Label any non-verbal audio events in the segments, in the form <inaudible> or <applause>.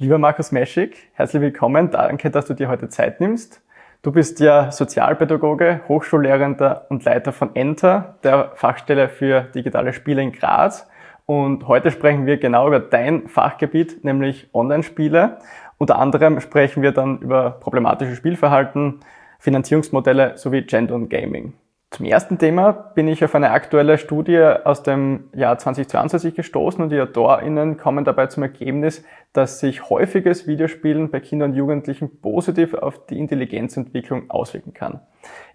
Lieber Markus Meschig, herzlich willkommen. Danke, dass du dir heute Zeit nimmst. Du bist ja Sozialpädagoge, Hochschullehrender und Leiter von Enter, der Fachstelle für digitale Spiele in Graz. Und heute sprechen wir genau über dein Fachgebiet, nämlich Online-Spiele. Unter anderem sprechen wir dann über problematische Spielverhalten, Finanzierungsmodelle sowie Gender und Gaming. Zum ersten Thema bin ich auf eine aktuelle Studie aus dem Jahr 2022 gestoßen und die AutorInnen kommen dabei zum Ergebnis, dass sich häufiges Videospielen bei Kindern und Jugendlichen positiv auf die Intelligenzentwicklung auswirken kann.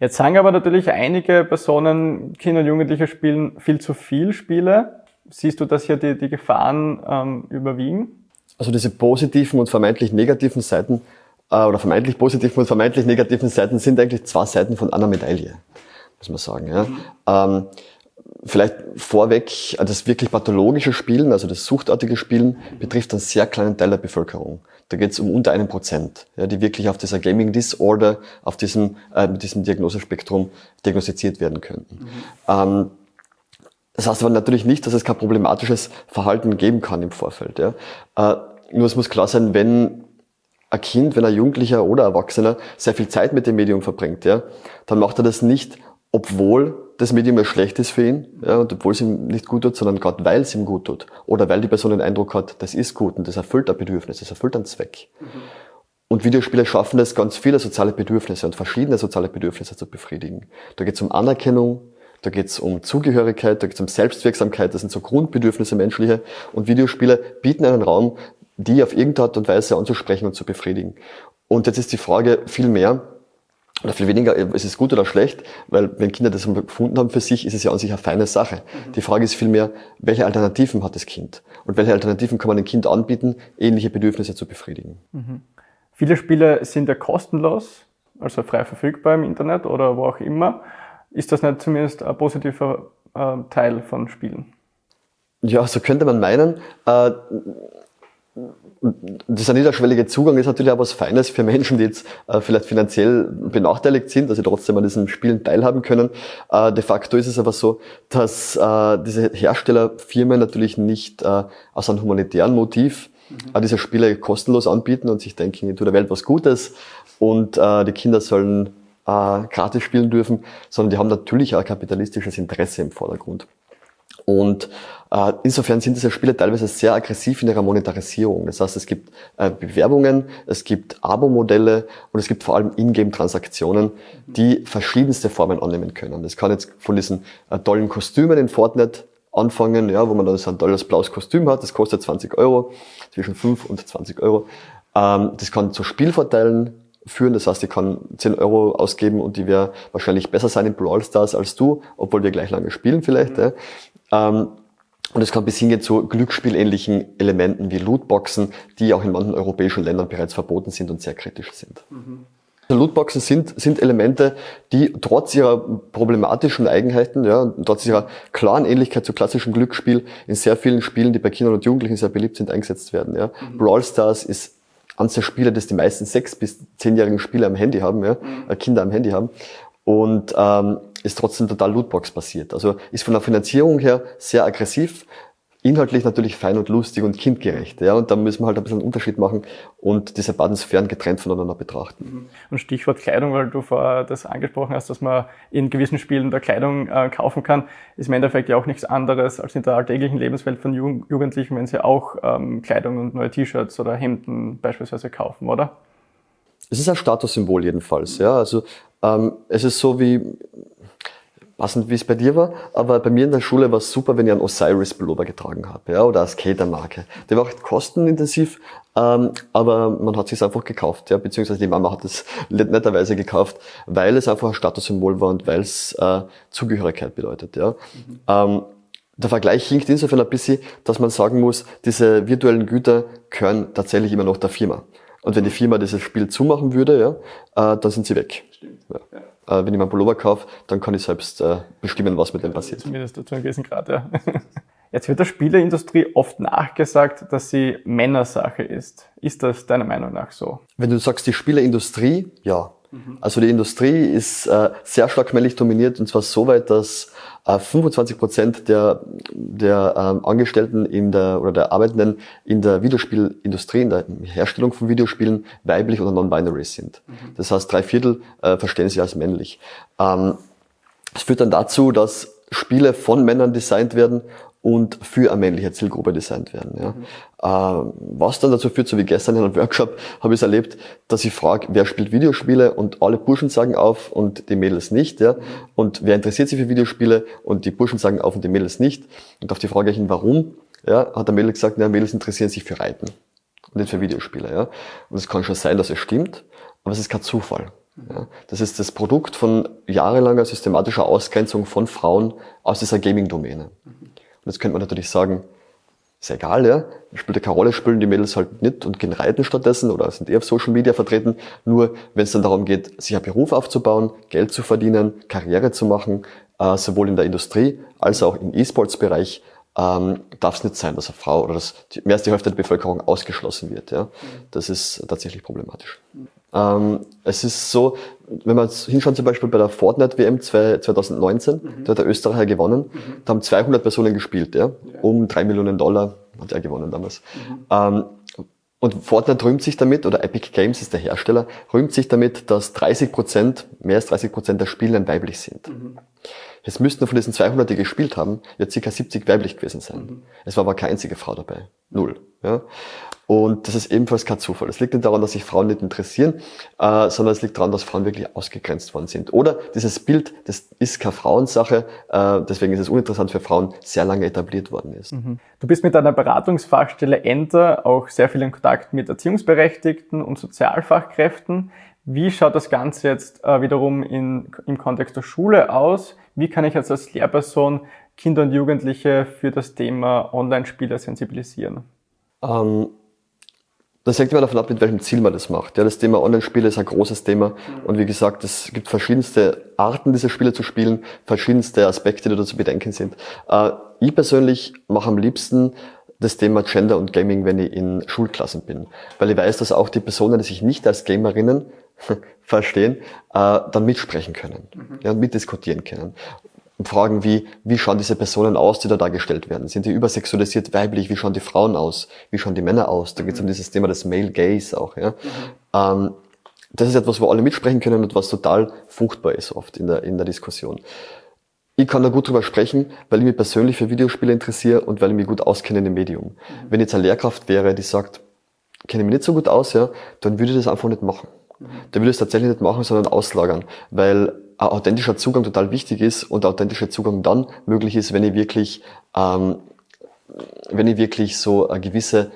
Jetzt sagen aber natürlich einige Personen, Kinder und Jugendliche spielen viel zu viel Spiele. Siehst du, dass hier die, die Gefahren ähm, überwiegen? Also diese positiven und vermeintlich negativen Seiten äh, oder vermeintlich positiven und vermeintlich negativen Seiten sind eigentlich zwei Seiten von einer Medaille muss man sagen. Ja. Mhm. Ähm, vielleicht vorweg, das wirklich pathologische Spielen, also das suchtartige Spielen, betrifft einen sehr kleinen Teil der Bevölkerung. Da geht es um unter einem Prozent, ja, die wirklich auf dieser Gaming Disorder, auf diesem, äh, mit diesem Diagnosespektrum diagnostiziert werden könnten. Mhm. Ähm, das heißt aber natürlich nicht, dass es kein problematisches Verhalten geben kann im Vorfeld. Ja. Äh, nur es muss klar sein, wenn ein Kind, wenn ein Jugendlicher oder Erwachsener sehr viel Zeit mit dem Medium verbringt, ja, dann macht er das nicht obwohl das Medium ja schlecht ist für ihn, ja, und obwohl es ihm nicht gut tut, sondern gerade weil es ihm gut tut. Oder weil die Person den Eindruck hat, das ist gut und das erfüllt ein Bedürfnis, das erfüllt einen Zweck. Mhm. Und Videospiele schaffen es, ganz viele soziale Bedürfnisse und verschiedene soziale Bedürfnisse zu befriedigen. Da geht es um Anerkennung, da geht es um Zugehörigkeit, da geht es um Selbstwirksamkeit, das sind so Grundbedürfnisse menschliche. Und Videospiele bieten einen Raum, die auf irgendeine Art und Weise anzusprechen und zu befriedigen. Und jetzt ist die Frage viel mehr, oder viel weniger, ist es gut oder schlecht, weil wenn Kinder das gefunden haben für sich, ist es ja an sich eine feine Sache. Mhm. Die Frage ist vielmehr, welche Alternativen hat das Kind? Und welche Alternativen kann man dem Kind anbieten, ähnliche Bedürfnisse zu befriedigen? Mhm. Viele Spiele sind ja kostenlos, also frei verfügbar im Internet oder wo auch immer. Ist das nicht zumindest ein positiver äh, Teil von Spielen? Ja, so könnte man meinen. Äh, dieser niederschwellige Zugang ist natürlich auch was Feines für Menschen, die jetzt äh, vielleicht finanziell benachteiligt sind, dass sie trotzdem an diesen Spielen teilhaben können. Äh, de facto ist es aber so, dass äh, diese Herstellerfirmen natürlich nicht äh, aus einem humanitären Motiv mhm. diese Spiele kostenlos anbieten und sich denken, ich tue der Welt was Gutes und äh, die Kinder sollen äh, gratis spielen dürfen, sondern die haben natürlich auch kapitalistisches Interesse im Vordergrund. Und äh, insofern sind diese Spiele teilweise sehr aggressiv in ihrer Monetarisierung. Das heißt, es gibt äh, Bewerbungen, es gibt Abo-Modelle und es gibt vor allem Ingame-Transaktionen, die verschiedenste Formen annehmen können. Das kann jetzt von diesen äh, tollen Kostümen in Fortnite anfangen, ja, wo man dann so ein tolles blaues Kostüm hat, das kostet 20 Euro, zwischen 5 und 20 Euro. Ähm, das kann zu Spielvorteilen führen. Das heißt, ich kann 10 Euro ausgeben und die wäre wahrscheinlich besser sein in Brawl Stars als du, obwohl wir gleich lange spielen vielleicht. Mhm. Ja. Ähm, und es kann bis hingehen zu glücksspielähnlichen Elementen wie Lootboxen, die auch in manchen europäischen Ländern bereits verboten sind und sehr kritisch sind. Mhm. Lootboxen sind, sind Elemente, die trotz ihrer problematischen Eigenheiten, ja, trotz ihrer klaren Ähnlichkeit zu klassischem Glücksspiel in sehr vielen Spielen, die bei Kindern und Jugendlichen sehr beliebt sind, eingesetzt werden. Ja. Mhm. Brawl Stars ist eines der Spiele, das die meisten sechs- bis zehnjährigen Spieler am Handy haben, ja, mhm. Äh, Kinder am Handy haben. Und ähm, ist trotzdem total Lootbox basiert. Also ist von der Finanzierung her sehr aggressiv, inhaltlich natürlich fein und lustig und kindgerecht. Ja, und da müssen wir halt ein bisschen einen Unterschied machen und diese beiden Sphären getrennt voneinander betrachten. Mhm. Und Stichwort Kleidung, weil du vorher das angesprochen hast, dass man in gewissen Spielen da Kleidung äh, kaufen kann, ist im Endeffekt ja auch nichts anderes als in der alltäglichen Lebenswelt von Jugendlichen, wenn sie auch ähm, Kleidung und neue T-Shirts oder Hemden beispielsweise kaufen, oder? Es ist ein Statussymbol jedenfalls. Ja, also ähm, es ist so wie passend wie es bei dir war, aber bei mir in der Schule war es super, wenn ich einen Osiris Pullover getragen habe, ja, oder eine Skatermarke. Der war auch kostenintensiv, ähm, aber man hat sich einfach gekauft, ja, beziehungsweise die Mama hat es netterweise gekauft, weil es einfach ein Statussymbol war und weil es äh, Zugehörigkeit bedeutet, ja. Mhm. Ähm, der Vergleich hinkt insofern ein bisschen, dass man sagen muss, diese virtuellen Güter gehören tatsächlich immer noch der Firma. Und wenn die Firma dieses Spiel zumachen würde, ja, äh, dann sind sie weg. Stimmt. Ja. Ja äh, wenn ich meinen Pullover kaufe, dann kann ich selbst äh, bestimmen, was mit dem passiert. Zumindest zu einem gewissen Grad, ja. <laughs> Jetzt wird der Spieleindustrie oft nachgesagt, dass sie Männersache ist. Ist das deiner Meinung nach so? Wenn du sagst, die Spieleindustrie, ja. Also die Industrie ist äh, sehr stark männlich dominiert und zwar so weit, dass äh, 25 Prozent der, der ähm, Angestellten in der oder der Arbeitenden in der Videospielindustrie, in der Herstellung von Videospielen weiblich oder non-binary sind. Mhm. Das heißt, drei Viertel äh, verstehen sich als männlich. Ähm, das führt dann dazu, dass Spiele von Männern designt werden und für eine männliche Zielgruppe designt werden. Ja. Mhm. Was dann dazu führt, so wie gestern in einem Workshop, habe ich es erlebt, dass ich frage, wer spielt Videospiele und alle Burschen sagen auf und die Mädels nicht. Ja. Und wer interessiert sich für Videospiele und die Burschen sagen auf und die Mädels nicht. Und auf die Frage hin, warum, ja, hat der Mädel gesagt, ja, Mädels interessieren sich für Reiten und nicht für Videospiele. Ja. Und es kann schon sein, dass es stimmt, aber es ist kein Zufall. Ja, das ist das Produkt von jahrelanger systematischer Ausgrenzung von Frauen aus dieser Gaming-Domäne. Und jetzt könnte man natürlich sagen, ist ja egal, ja, spielt ja keine Rolle, spielen die Mädels halt nicht und gehen reiten stattdessen oder sind eher auf Social Media vertreten. Nur wenn es dann darum geht, sich einen Beruf aufzubauen, Geld zu verdienen, Karriere zu machen, äh, sowohl in der Industrie als auch im E-Sports-Bereich, ähm, darf es nicht sein, dass eine Frau oder dass die, mehr als die Hälfte der Bevölkerung ausgeschlossen wird. Ja? Das ist tatsächlich problematisch. Ähm, es ist so, wenn man hinschaut zum Beispiel bei der Fortnite WM 2019, mhm. da hat der Österreicher gewonnen, mhm. da haben 200 Personen gespielt, ja, um drei Millionen Dollar hat er gewonnen damals. Mhm. Ähm, und Fortnite rühmt sich damit, oder Epic Games ist der Hersteller, rühmt sich damit, dass 30 Prozent, mehr als 30 Prozent der Spieler weiblich sind. Mhm. Jetzt müssten von diesen 200, die gespielt haben, ja circa 70 weiblich gewesen sein. Mhm. Es war aber keine einzige Frau dabei. Null. Ja? Und das ist ebenfalls kein Zufall. Es liegt nicht daran, dass sich Frauen nicht interessieren, äh, sondern es liegt daran, dass Frauen wirklich ausgegrenzt worden sind. Oder dieses Bild, das ist keine Frauensache, äh, deswegen ist es uninteressant für Frauen, sehr lange etabliert worden ist. Mhm. Du bist mit deiner Beratungsfachstelle Enter auch sehr viel in Kontakt mit Erziehungsberechtigten und Sozialfachkräften. Wie schaut das Ganze jetzt äh, wiederum in, im Kontext der Schule aus? Wie kann ich jetzt als Lehrperson Kinder und Jugendliche für das Thema Online-Spiele sensibilisieren? Ähm, das hängt immer davon ab, mit welchem Ziel man das macht. Ja, das Thema Online-Spiele ist ein großes Thema. Und wie gesagt, es gibt verschiedenste Arten, diese Spiele zu spielen, verschiedenste Aspekte, die da zu bedenken sind. Äh, ich persönlich mache am liebsten das Thema Gender und Gaming, wenn ich in Schulklassen bin. Weil ich weiß, dass auch die Personen, die sich nicht als Gamerinnen <laughs> verstehen, äh, dann mitsprechen können, mhm. ja, mitdiskutieren können. Fragen wie, wie schauen diese Personen aus, die da dargestellt werden? Sind die übersexualisiert weiblich? Wie schauen die Frauen aus? Wie schauen die Männer aus? Da geht es um dieses Thema des Male Gaze auch. Ja? Mhm. Ähm, das ist etwas, wo alle mitsprechen können und was total fruchtbar ist oft in der, in der Diskussion. Ich kann da gut drüber sprechen, weil ich mich persönlich für Videospiele interessiere und weil ich mich gut auskenne in dem Medium. Mhm. Wenn jetzt eine Lehrkraft wäre, die sagt, kenne ich mich nicht so gut aus, ja, dann würde ich das einfach nicht machen. Dann würde ich es tatsächlich nicht machen, sondern auslagern, weil ein authentischer Zugang total wichtig ist und der authentische Zugang dann möglich ist, wenn ich wirklich, ähm, wenn ich wirklich so eine gewisse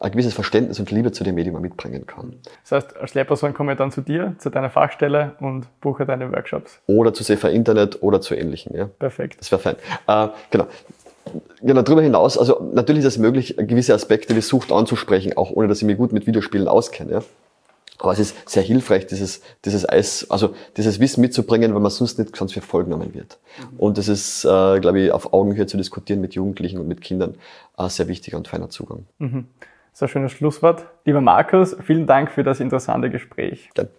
ein gewisses Verständnis und Liebe zu dem Medium mitbringen kann. Das heißt, als Lehrperson komme ich dann zu dir, zu deiner Fachstelle und buche deine Workshops. Oder zu Sefer Internet oder zu ähnlichen. Ja. Perfekt. Das wäre fein. Äh, genau. Genau, darüber hinaus, also natürlich ist es möglich, gewisse Aspekte wie Sucht anzusprechen, auch ohne dass ich mich gut mit Videospielen auskenne. Ja. Aber es ist sehr hilfreich, dieses, dieses Eis, also dieses Wissen mitzubringen, weil man sonst nicht ganz viel Folgen genommen wird. Mhm. Und es ist, äh, glaube ich, auf Augenhöhe zu diskutieren mit Jugendlichen und mit Kindern ein sehr wichtiger und feiner Zugang. Mhm. Das ist ein schönes Schlusswort. Lieber Markus, vielen Dank für das interessante Gespräch. Gerne.